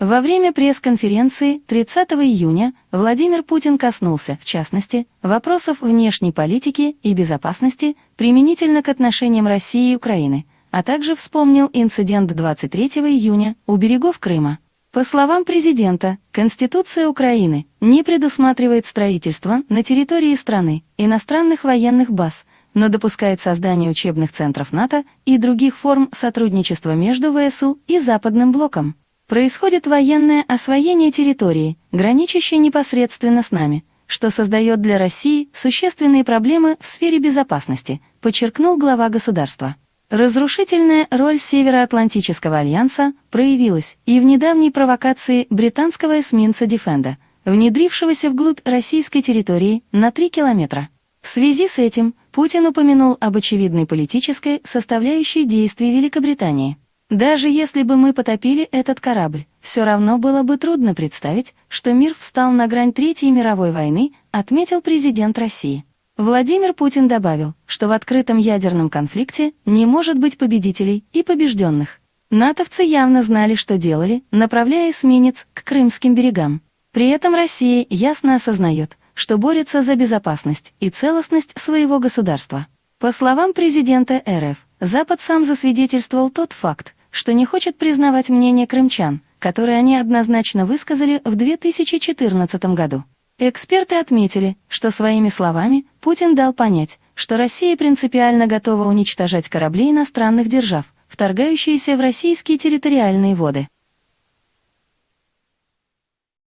Во время пресс-конференции 30 июня Владимир Путин коснулся, в частности, вопросов внешней политики и безопасности применительно к отношениям России и Украины, а также вспомнил инцидент 23 июня у берегов Крыма. По словам президента, Конституция Украины не предусматривает строительство на территории страны иностранных военных баз, но допускает создание учебных центров НАТО и других форм сотрудничества между ВСУ и Западным блоком. Происходит военное освоение территории, граничащей непосредственно с нами, что создает для России существенные проблемы в сфере безопасности, подчеркнул глава государства. Разрушительная роль Североатлантического альянса проявилась и в недавней провокации британского эсминца «Дефенда», внедрившегося вглубь российской территории на 3 километра. В связи с этим Путин упомянул об очевидной политической составляющей действий Великобритании. Даже если бы мы потопили этот корабль, все равно было бы трудно представить, что мир встал на грань Третьей мировой войны, отметил президент России. Владимир Путин добавил, что в открытом ядерном конфликте не может быть победителей и побежденных. Натовцы явно знали, что делали, направляя эсминец к крымским берегам. При этом Россия ясно осознает, что борется за безопасность и целостность своего государства. По словам президента РФ, Запад сам засвидетельствовал тот факт, что не хочет признавать мнение крымчан, которое они однозначно высказали в 2014 году. Эксперты отметили, что своими словами Путин дал понять, что Россия принципиально готова уничтожать корабли иностранных держав, вторгающиеся в российские территориальные воды.